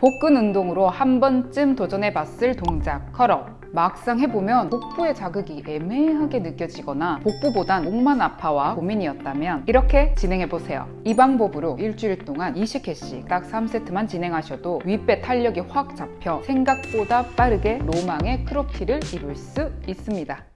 복근 운동으로 한 번쯤 도전해봤을 동작 컬업. 막상 해보면 복부의 자극이 애매하게 느껴지거나 복부보단 목만 아파와 고민이었다면 이렇게 진행해보세요. 이 방법으로 일주일 동안 20회씩 딱 3세트만 진행하셔도 윗배 탄력이 확 잡혀 생각보다 빠르게 로망의 크롭티를 입을 수 있습니다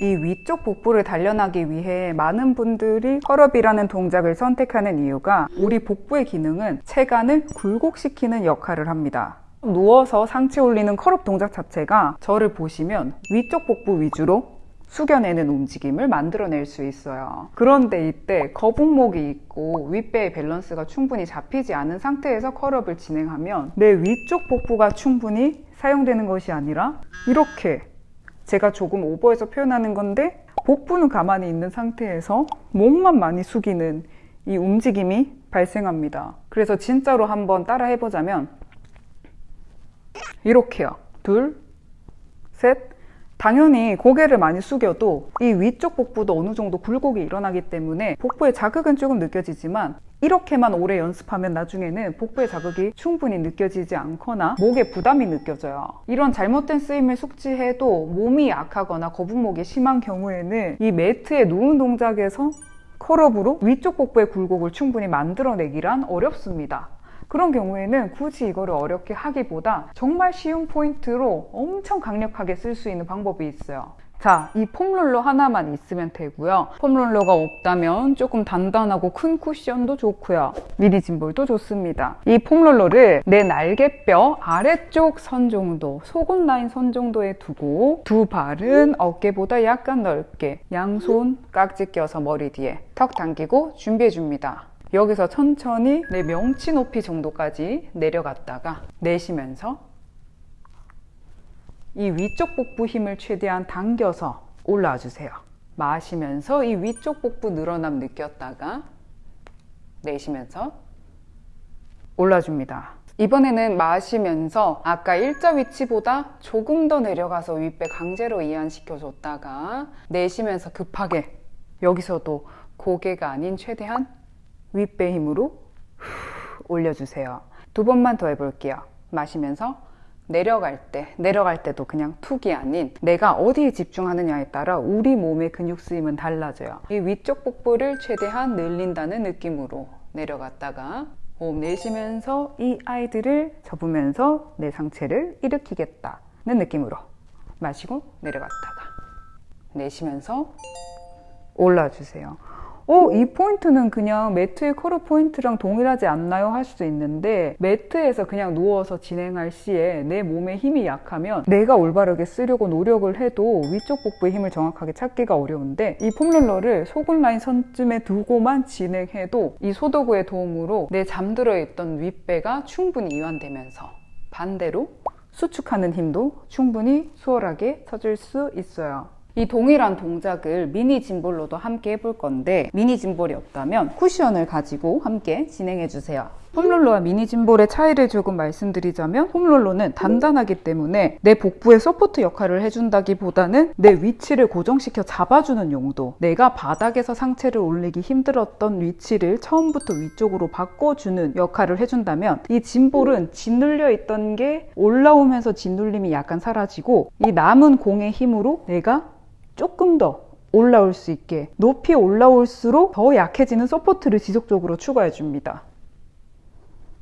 이 위쪽 복부를 단련하기 위해 많은 분들이 curl-up이라는 동작을 선택하는 이유가 우리 복부의 기능은 체간을 굴곡시키는 역할을 합니다. 누워서 상체 올리는 curl-up 동작 자체가 저를 보시면 위쪽 복부 위주로 숙여내는 움직임을 만들어낼 수 있어요. 그런데 이때 거북목이 있고 윗배의 밸런스가 충분히 잡히지 않은 상태에서 curl-up을 진행하면 내 위쪽 복부가 충분히 사용되는 것이 아니라 이렇게 제가 조금 오버해서 표현하는 건데 복부는 가만히 있는 상태에서 목만 많이 숙이는 이 움직임이 발생합니다. 그래서 진짜로 한번 따라 해보자면 이렇게요. 둘, 셋. 당연히 고개를 많이 숙여도 이 위쪽 복부도 어느 정도 굴곡이 일어나기 때문에 복부의 자극은 조금 느껴지지만 이렇게만 오래 연습하면 나중에는 복부의 자극이 충분히 느껴지지 않거나 목에 부담이 느껴져요. 이런 잘못된 쓰임을 숙지해도 몸이 약하거나 거북목이 심한 경우에는 이 매트에 누운 동작에서 컬업으로 위쪽 복부의 굴곡을 충분히 만들어내기란 어렵습니다. 그런 경우에는 굳이 이거를 어렵게 하기보다 정말 쉬운 포인트로 엄청 강력하게 쓸 수 있는 방법이 있어요. 자, 이 폼롤러 하나만 있으면 되고요. 폼롤러가 없다면 조금 단단하고 큰 쿠션도 좋고요. 미니 짐볼도 좋습니다. 이 폼롤러를 내 날개뼈 아래쪽 선 정도, 속옷 라인 선 정도에 두고 두 발은 어깨보다 약간 넓게 양손 깍지 껴서 머리 뒤에 턱 당기고 준비해 줍니다. 여기서 천천히 내 명치 높이 정도까지 내려갔다가 내쉬면서 이 위쪽 복부 힘을 최대한 당겨서 올라와 주세요. 마시면서 이 위쪽 복부 늘어남 느꼈다가 내쉬면서 올라줍니다. 이번에는 마시면서 아까 일자 위치보다 조금 더 내려가서 윗배 강제로 이완시켜 줬다가 내쉬면서 급하게 여기서도 고개가 아닌 최대한 윗배 힘으로 올려주세요. 두 번만 더 해볼게요. 마시면서 내려갈 때, 내려갈 때도 그냥 툭이 아닌 내가 어디에 집중하느냐에 따라 우리 몸의 근육 쓰임은 달라져요. 이 위쪽 복부를 최대한 늘린다는 느낌으로 내려갔다가 호흡 내쉬면서 이 아이들을 접으면서 내 상체를 일으키겠다는 느낌으로 마시고 내려갔다가 내쉬면서 올라주세요. 어, 이 포인트는 그냥 매트의 curl-up 포인트랑 동일하지 않나요? 할 수도 있는데 매트에서 그냥 누워서 진행할 시에 내 몸의 힘이 약하면 내가 올바르게 쓰려고 노력을 해도 위쪽 복부의 힘을 정확하게 찾기가 어려운데 이 폼롤러를 속옷 라인 선쯤에 두고만 진행해도 이 소도구의 도움으로 내 잠들어 있던 윗배가 충분히 이완되면서 반대로 수축하는 힘도 충분히 수월하게 찾을 수 있어요. 이 동일한 동작을 미니 짐볼로도 함께 해볼 건데 미니 짐볼이 없다면 쿠션을 가지고 함께 진행해 주세요. 폼롤러와 미니 짐볼의 차이를 조금 말씀드리자면 폼롤러는 단단하기 때문에 내 복부에 support 역할을 해준다기보다는 내 위치를 고정시켜 잡아주는 용도 내가 바닥에서 상체를 올리기 힘들었던 위치를 처음부터 위쪽으로 바꿔주는 역할을 해준다면 이 짐볼은 짓눌려 있던 게 올라오면서 짓눌림이 약간 사라지고 이 남은 공의 힘으로 내가 조금 더 올라올 수 있게 높이 올라올수록 더 약해지는 support를 지속적으로 추가해 줍니다.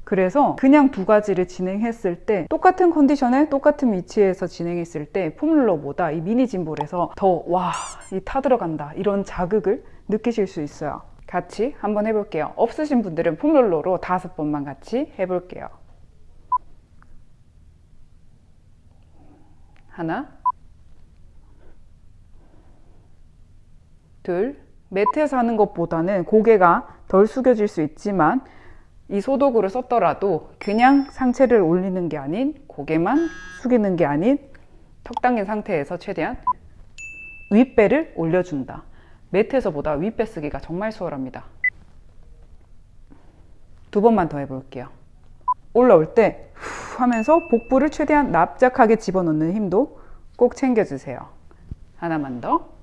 그래서 그냥 두 가지를 진행했을 때 똑같은 컨디션에 똑같은 위치에서 진행했을 때 폼롤러보다 이 미니 짐볼에서 더 와 이 타 들어간다 이런 자극을 느끼실 수 있어요. 같이 한번 해볼게요. 없으신 분들은 폼롤러로 다섯 번만 같이 해볼게요. 하나 둘, 매트에서 하는 것보다는 고개가 덜 숙여질 수 있지만 이 소도구를 썼더라도 그냥 상체를 올리는 게 아닌 고개만 숙이는 게 아닌 턱 당긴 상태에서 최대한 윗배를 올려준다. 매트에서보다 윗배 쓰기가 정말 수월합니다. 두 번만 더 해볼게요. 올라올 때후 하면서 복부를 최대한 납작하게 집어넣는 힘도 꼭 챙겨주세요. 하나만 더.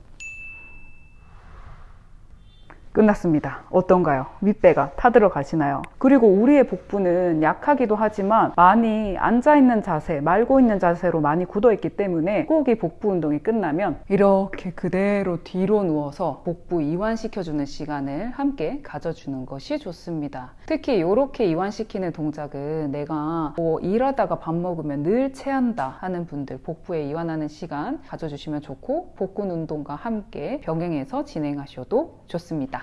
끝났습니다. 어떤가요? 윗배가 타들어 가시나요? 그리고 우리의 복부는 약하기도 하지만 많이 앉아있는 자세, 말고 있는 자세로 많이 굳어있기 때문에 꼭이 복부 운동이 끝나면 이렇게 그대로 뒤로 누워서 복부 이완시켜주는 시간을 함께 가져주는 것이 좋습니다. 특히 이렇게 이완시키는 동작은 내가 뭐 일하다가 밥 먹으면 늘 체한다 하는 분들 복부에 이완하는 시간 가져주시면 좋고 복근 운동과 함께 병행해서 진행하셔도 좋습니다.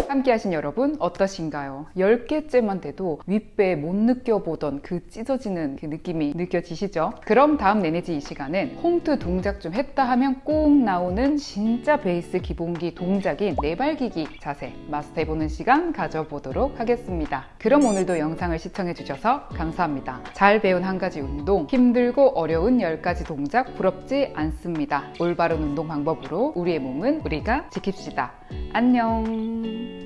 함께 하신 여러분 어떠신가요? 10개째만 돼도 윗배 못 느껴보던 그 찢어지는 그 느낌이 느껴지시죠? 그럼 다음 내내지 이 시간은 홈트 동작 좀 했다 하면 꼭 나오는 진짜 베이스 기본기 동작인 내발기기 자세 마스터해보는 시간 가져보도록 하겠습니다. 그럼 오늘도 영상을 시청해주셔서 감사합니다. 잘 배운 한 가지 운동, 힘들고 어려운 10가지 동작 부럽지 않습니다. 올바른 운동 방법으로 우리의 몸은 우리가 지킵시다. 안녕.